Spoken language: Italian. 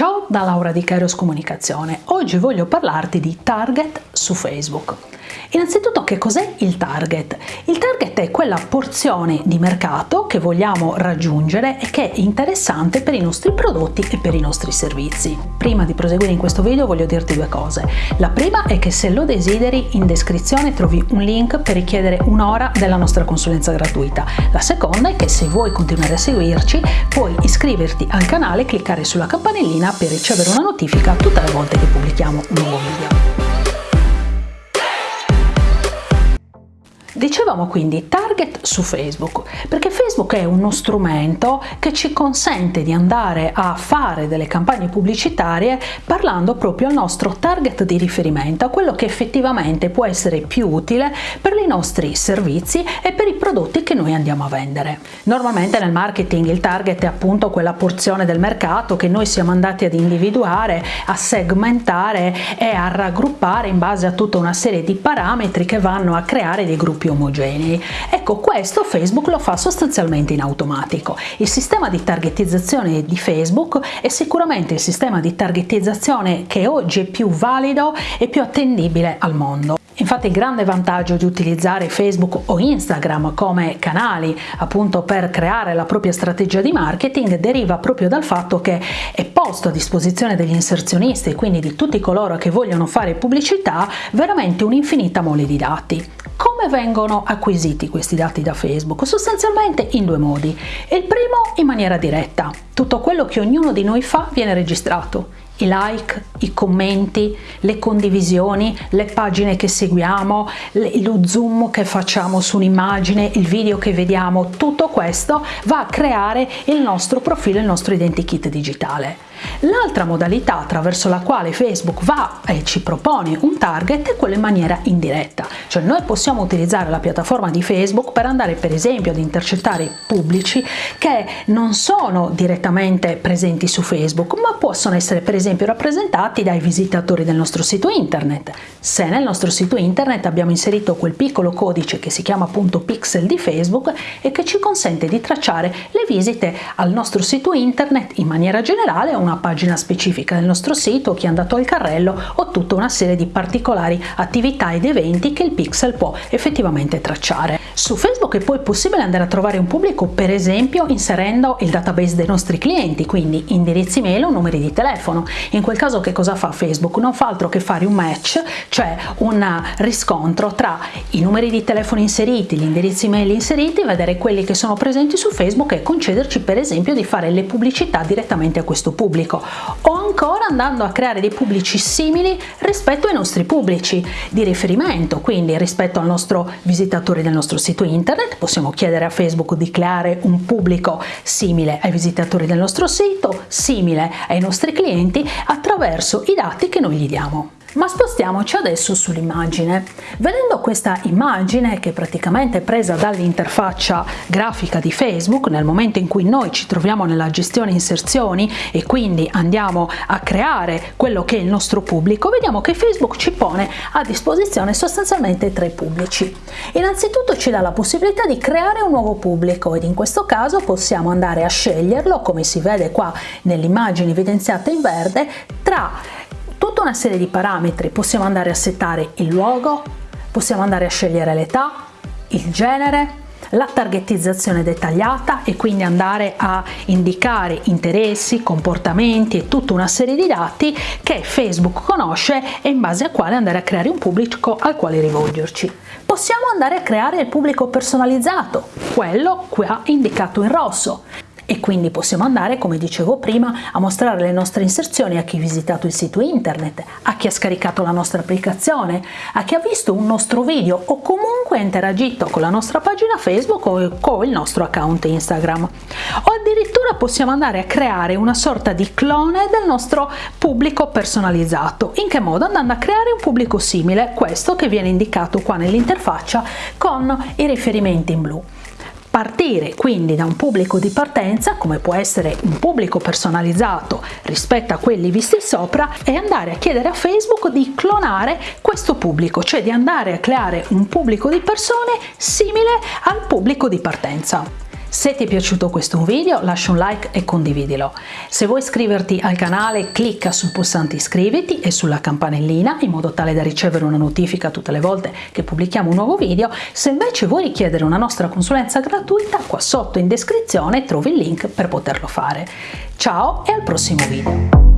Ciao da Laura di Kairos Comunicazione. Oggi voglio parlarti di target su Facebook. Innanzitutto che cos'è il target? Il target è quella porzione di mercato che vogliamo raggiungere e che è interessante per i nostri prodotti e per i nostri servizi. Prima di proseguire in questo video voglio dirti due cose. La prima è che se lo desideri in descrizione trovi un link per richiedere un'ora della nostra consulenza gratuita. La seconda è che se vuoi continuare a seguirci puoi iscriverti al canale cliccare sulla campanellina per ricevere una notifica tutte le volte che pubblichiamo un nuovo video. Dicevamo quindi target su Facebook, perché Facebook è uno strumento che ci consente di andare a fare delle campagne pubblicitarie parlando proprio al nostro target di riferimento, a quello che effettivamente può essere più utile per i nostri servizi e per i prodotti che noi andiamo a vendere. Normalmente nel marketing il target è appunto quella porzione del mercato che noi siamo andati ad individuare, a segmentare e a raggruppare in base a tutta una serie di parametri che vanno a creare dei gruppi omogenei. Ecco, questo Facebook lo fa sostanzialmente in automatico. Il sistema di targetizzazione di Facebook è sicuramente il sistema di targetizzazione che oggi è più valido e più attendibile al mondo. Infatti il grande vantaggio di utilizzare Facebook o Instagram come canali appunto per creare la propria strategia di marketing deriva proprio dal fatto che è posto a disposizione degli inserzionisti, quindi di tutti coloro che vogliono fare pubblicità, veramente un'infinita mole di dati. Come vengono acquisiti questi dati da Facebook? Sostanzialmente in due modi. Il primo in maniera diretta. Tutto quello che ognuno di noi fa viene registrato i like, i commenti, le condivisioni, le pagine che seguiamo, lo zoom che facciamo su un'immagine, il video che vediamo, tutto questo va a creare il nostro profilo, il nostro identikit digitale. L'altra modalità attraverso la quale Facebook va e ci propone un target è quella in maniera indiretta, cioè noi possiamo utilizzare la piattaforma di Facebook per andare per esempio ad intercettare pubblici che non sono direttamente presenti su Facebook ma possono essere per esempio rappresentati dai visitatori del nostro sito internet. Se nel nostro sito internet abbiamo inserito quel piccolo codice che si chiama appunto pixel di Facebook e che ci consente di tracciare le visite al nostro sito internet in maniera generale una pagina specifica del nostro sito, chi è andato al carrello o tutta una serie di particolari attività ed eventi che il pixel può effettivamente tracciare. Su Facebook è poi possibile andare a trovare un pubblico per esempio inserendo il database dei nostri clienti, quindi indirizzi mail o numeri di telefono. In quel caso che cosa fa Facebook? Non fa altro che fare un match, cioè un riscontro tra i numeri di telefono inseriti, gli indirizzi mail inseriti, vedere quelli che sono presenti su Facebook e concederci per esempio di fare le pubblicità direttamente a questo pubblico o ancora andando a creare dei pubblici simili rispetto ai nostri pubblici di riferimento, quindi rispetto al nostro visitatore del nostro sito internet possiamo chiedere a Facebook di creare un pubblico simile ai visitatori del nostro sito, simile ai nostri clienti attraverso i dati che noi gli diamo. Ma spostiamoci adesso sull'immagine. Vedendo questa immagine che è praticamente presa dall'interfaccia grafica di Facebook nel momento in cui noi ci troviamo nella gestione inserzioni e quindi andiamo a creare quello che è il nostro pubblico, vediamo che Facebook ci pone a disposizione sostanzialmente tre pubblici. Innanzitutto ci dà la possibilità di creare un nuovo pubblico ed in questo caso possiamo andare a sceglierlo, come si vede qua nell'immagine evidenziata in verde, tra tutta una serie di parametri, possiamo andare a settare il luogo, possiamo andare a scegliere l'età, il genere, la targetizzazione dettagliata e quindi andare a indicare interessi, comportamenti e tutta una serie di dati che Facebook conosce e in base a quale andare a creare un pubblico al quale rivolgerci. Possiamo andare a creare il pubblico personalizzato, quello qua indicato in rosso e quindi possiamo andare, come dicevo prima, a mostrare le nostre inserzioni a chi ha visitato il sito internet, a chi ha scaricato la nostra applicazione, a chi ha visto un nostro video o comunque ha interagito con la nostra pagina Facebook o con il nostro account Instagram. O addirittura possiamo andare a creare una sorta di clone del nostro pubblico personalizzato. In che modo? Andando a creare un pubblico simile, questo che viene indicato qua nell'interfaccia con i riferimenti in blu. Partire quindi da un pubblico di partenza, come può essere un pubblico personalizzato rispetto a quelli visti sopra, e andare a chiedere a Facebook di clonare questo pubblico, cioè di andare a creare un pubblico di persone simile al pubblico di partenza. Se ti è piaciuto questo video lascia un like e condividilo. Se vuoi iscriverti al canale clicca sul pulsante iscriviti e sulla campanellina in modo tale da ricevere una notifica tutte le volte che pubblichiamo un nuovo video. Se invece vuoi richiedere una nostra consulenza gratuita qua sotto in descrizione trovi il link per poterlo fare. Ciao e al prossimo video!